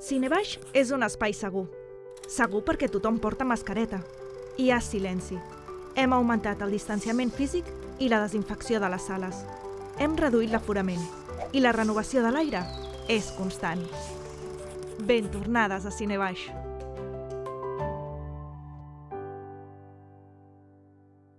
Cinebaix és un espai segur. Segur perquè tothom porta mascareta. Hi ha silenci. Hem augmentat el distanciament físic i la desinfecció de les sales. Hem reduït l'aforament i la renovació de l'aire és constant. Ben tornades a Cinebaix.